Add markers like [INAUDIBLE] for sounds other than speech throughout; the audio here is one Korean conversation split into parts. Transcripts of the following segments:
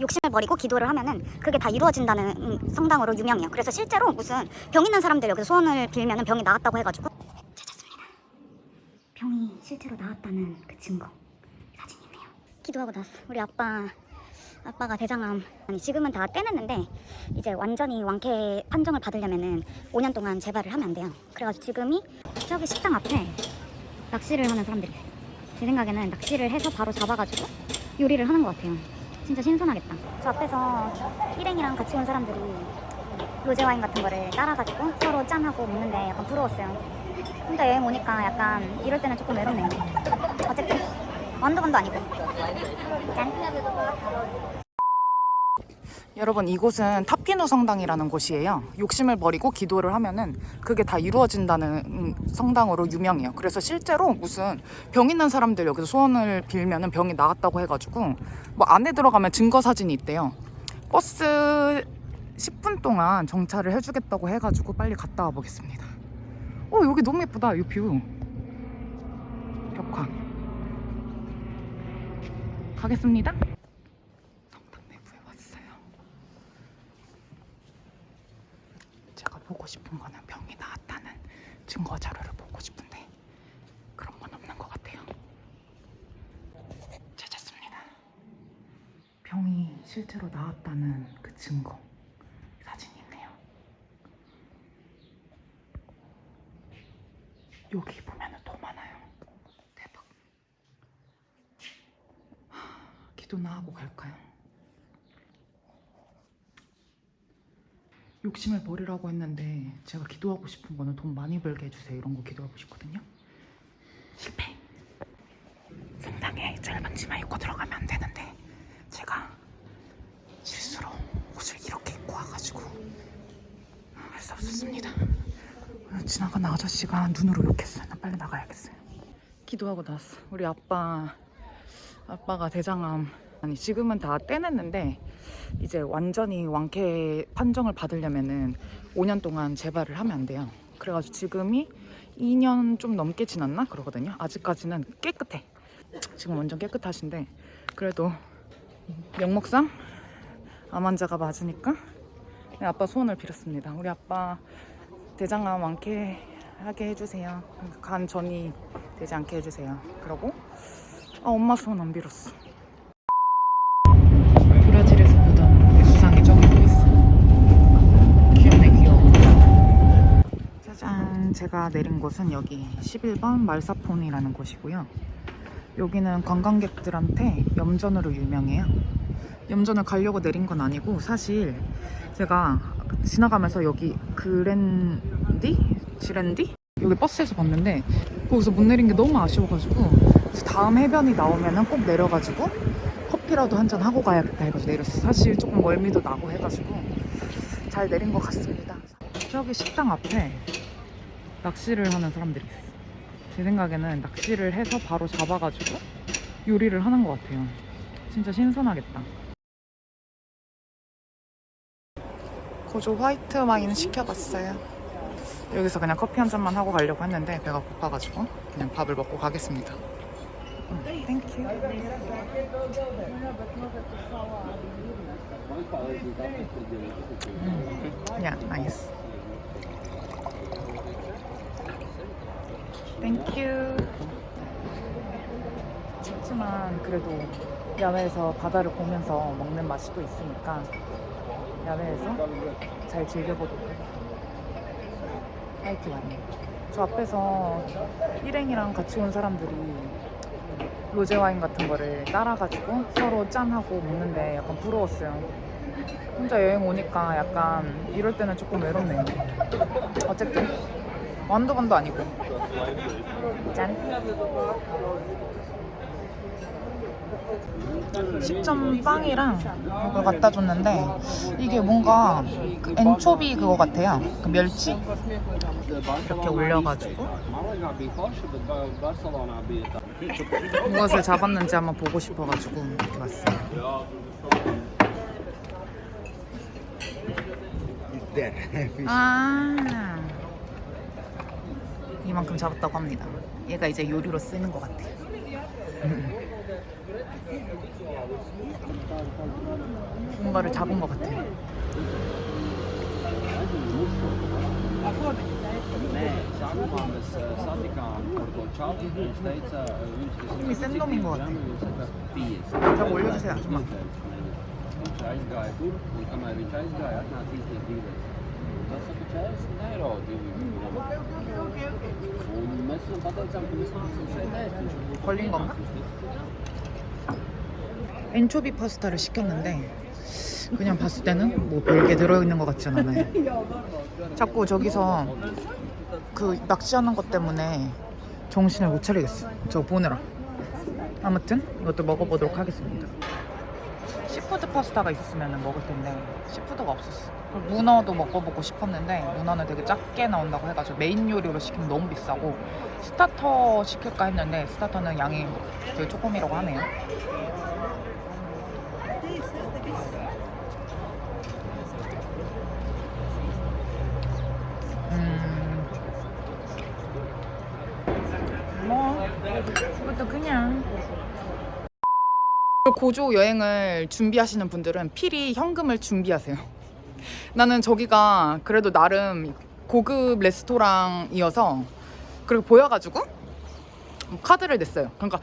욕심을 버리고 기도를 하면은 그게 다 이루어진다는 음, 성당으로 유명해요. 그래서 실제로 무슨 병 있는 사람들 여기서 소원을 빌면은 병이 나았다고 해가지고 찾았습니다. 병이 실제로 나았다는 그 증거 사진이네요. 기도하고 나왔어. 우리 아빠 아빠가 대장암 아니 지금은 다 떼냈는데 이제 완전히 완쾌 판정을 받으려면은 5년 동안 재발을 하면 안 돼요. 그래가지고 지금이 저기 식당 앞에 낚시를 하는 사람들이. 제 생각에는 낚시를 해서 바로 잡아가지고 요리를 하는 것 같아요. 진짜 신선하겠다. 저 앞에서 일행이랑 같이 온 사람들이 로제 와인 같은 거를 따라가지고 서로 짠하고 먹는데 약간 부러웠어요. 혼자 여행 오니까 약간 이럴 때는 조금 외롭네요. 어쨌든 완도건도 아니고 짠. 여러분 이곳은 타피누 성당이라는 곳이에요. 욕심을 버리고 기도를 하면은 그게 다 이루어진다는 음, 성당으로 유명해요. 그래서 실제로 무슨 병 있는 사람들 여기서 소원을 빌면은 병이 나았다고 해가지고 뭐 안에 들어가면 증거 사진이 있대요. 버스 10분 동안 정차를 해주겠다고 해가지고 빨리 갔다 와 보겠습니다. 어 여기 너무 예쁘다 이 view. 벽화. 가겠습니다. 성당 내부에 왔어요. 제가 보고 싶은 거는 병이 나았다는 증거 자료를 보고 싶은데 그런 건 없는 것 같아요. 찾았습니다. 병이 실제로 나았다는 그 증거 사진이 있네요. 여기 보면은 더 많아요. 대박. 하, 기도나 하고 갈까요? 욕심을 버리라고 했는데 제가 기도하고 싶은 거는 돈 많이 벌게 해주세요. 이런 거 기도하고 싶거든요. 실패. 성당에 짧은 치마 입고 들어가면 안 되는데 제가 실수로 옷을 이렇게 입고 와가지고 할 수 없었습니다. 지나가는 아저씨가 눈으로 욕했어요. 나 빨리 나가야겠어요. 기도하고 나왔어. 우리 아빠 아빠가 대장암 아니 지금은 다 떼냈는데 이제 완전히 완쾌 판정을 받으려면은 5년 동안 재발을 하면 안 돼요. 그래가지고 지금이 2년 좀 넘게 지났나 그러거든요. 아직까지는 깨끗해. 지금 완전 깨끗하신데 그래도 명목상 암 환자가 맞으니까 네, 아빠 소원을 빌었습니다. 우리 아빠 대장암 완쾌하게 해주세요. 간 전이 되지 않게 해주세요. 그러고 아, 엄마 소원 안 빌었어. 브라질에서 보던 수상이 저기 또 있어. 귀엽네 귀여워. 제가 내린 곳은 여기 11번 말사폰이라는 곳이고요. 여기는 관광객들한테 염전으로 유명해요. 염전을 가려고 내린 건 아니고 사실 제가 지나가면서 여기 그랜디? 지랜디? 여기 버스에서 봤는데 거기서 못 내린 게 너무 아쉬워가지고 다음 해변이 나오면 꼭 내려가지고 커피라도 한 잔 하고 가야겠다 해가지고 내렸어요. 사실 조금 멀미도 나고 해가지고 잘 내린 것 같습니다. 저기 식당 앞에 낚시를 하는 사람들이 있어요. 제 생각에는 낚시를 해서 바로 잡아가지고 요리를 하는 것 같아요. 진짜 신선하겠다. 고조 화이트 와인 시켜봤어요. 여기서 그냥 커피 한 잔만 하고 가려고 했는데 배가 고파가지고 그냥 밥을 먹고 가겠습니다. 음, thank you. 음, 야, nice. Thank you. 춥지만 그래도 야외에서 바다를 보면서 먹는 맛이 또 있으니까 야외에서 잘 즐겨보도록 하겠습니다. 화이트 와인. 저 앞에서 일행이랑 같이 온 사람들이 로제 와인 같은 거를 따라가지고 서로 짠하고 먹는데 약간 부러웠어요. 혼자 여행 오니까 약간 이럴 때는 조금 외롭네요. 어쨌든 완도건도 아니고 짠. 10점 빵이랑 이걸 갖다 줬는데 이게 뭔가 그 엔초비 그거 같아요. 그 멸치 이렇게 올려가지고 무엇을 잡았는지 한번 보고 싶어가지고 이렇게 왔어요. 아 이만큼 잡았다고 합니다. 얘가 이제 요리로 쓰는 것 같아요. [LAUGHS] 뭔가를 잡은 것 같아. Uh, 형이 센 놈인 것 같아. 좀 올려주세요, 아줌마. Chais guy tur, un kamēr viņš aizgāja, atnāca īstais dīlers. Tas saka 40 eiro divi. Un mēs viņam pateicām, ka mēs nāksim šeit ēst. Viņš 걸린 건가? 엔초비 파스타를 시켰는데 그냥 봤을 때는 뭐 별게 들어있는 것 같진 않아요. 자꾸 저기서 그 낚시하는 것 때문에 정신을 못 차리겠어. 저거 보느라. 아무튼 이것도 먹어보도록 하겠습니다. seafood 파스타가 있었으면 먹을 텐데 seafood가 없었어. 문어도 먹어보고 싶었는데 문어는 되게 작게 나온다고 해가지고 메인 요리로 시키면 너무 비싸고 starter 시킬까 했는데 스타터는 양이 되게 조금이라고 하네요. 음. 뭐 이것도 그냥 고조 여행을 준비하시는 분들은 필히 현금을 준비하세요. [LAUGHS] 나는 저기가 그래도 나름 고급 레스토랑이어서 그리고 보여가지고 카드를 냈어요. 그러니까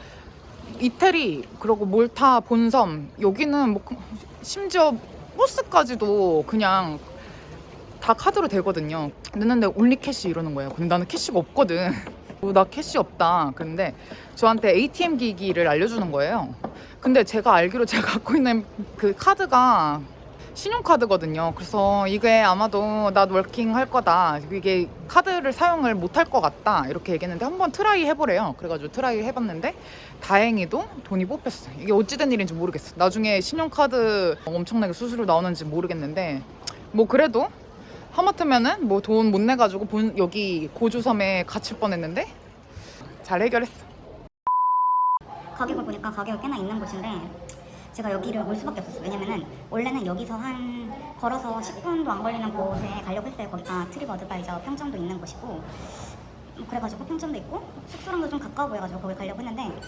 이태리 그리고 몰타 본섬 여기는 뭐 그- 심지어 버스까지도 그냥 다 카드로 되거든요. 냈는데 only cash 이러는 거예요. 근데 나는 cash가 없거든. [LAUGHS] 어, 나 cash 없다. 근데 저한테 ATM 기기를 알려주는 거예요. 근데 제가 알기로 [LAUGHS] 제가 갖고 있는 그 카드가 신용카드거든요. 그래서 이게 아마도 not working 할 거다. 이게 카드를 사용을 못 할 것 같다. 이렇게 얘기했는데 한번 try 해보래요. 그래가지고 try 해봤는데 다행히도 돈이 뽑혔어. 이게 어찌된 일인지 모르겠어. 나중에 신용카드 엄청나게 수수료 나오는지 모르겠는데 뭐 그래도 하마터면은 뭐 돈 못 내가지고 본 여기 고주섬에 갇힐 뻔했는데 잘 해결했어. 가격을 보니까 가격이 꽤나 있는 곳인데 제가 여기를 올 수밖에 없었어요. 왜냐면은 원래는 여기서 한 걸어서 10분도 안 걸리는 곳에 가려고 했어요. 거기가 트립 어드바이저 평점도 있는 곳이고 뭐 그래가지고 평점도 있고 숙소랑도 좀 가까워 보여가지고 거기 가려고 했는데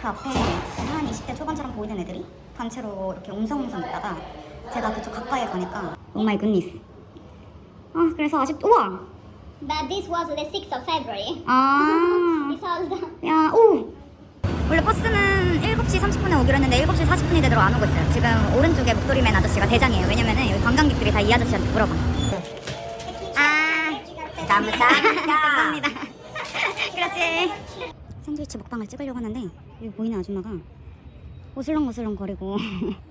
그 앞에 한 20대 초반처럼 보이는 애들이 단체로 이렇게 웅성웅성 있다가 제가 그쪽 가까이에 가니까 oh my goodness 아 그래서 아직 우와 But this was the 6th of February. 아 It's all done. 야, 오! 원래 버스는 7시 30분에 오기로 했는데 7시 40분이 되도록 안 오고 있어요. 지금 오른쪽에 목도리맨 아저씨가 대장이에요. 왜냐면은 여기 관광객들이 다 이 아저씨한테 물어봐. 아, [LAUGHS] 감사합니다. 감사합니다. [LAUGHS] 그렇지. 샌드위치 먹방을 찍으려고 하는데 여기 보이는 아줌마가 오슬렁오슬렁 거리고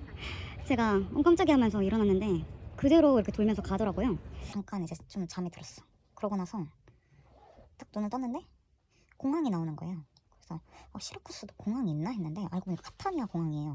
[LAUGHS] 제가 어, 깜짝이야 하면서 일어났는데 그대로 이렇게 돌면서 가더라고요. 잠깐 이제 좀 잠이 들었어. 그러고 나서 딱 눈을 떴는데 공항이 나오는 거예요. 어, 시라쿠스도 공항이 있나 했는데 알고 보니 카타니아 공항이에요.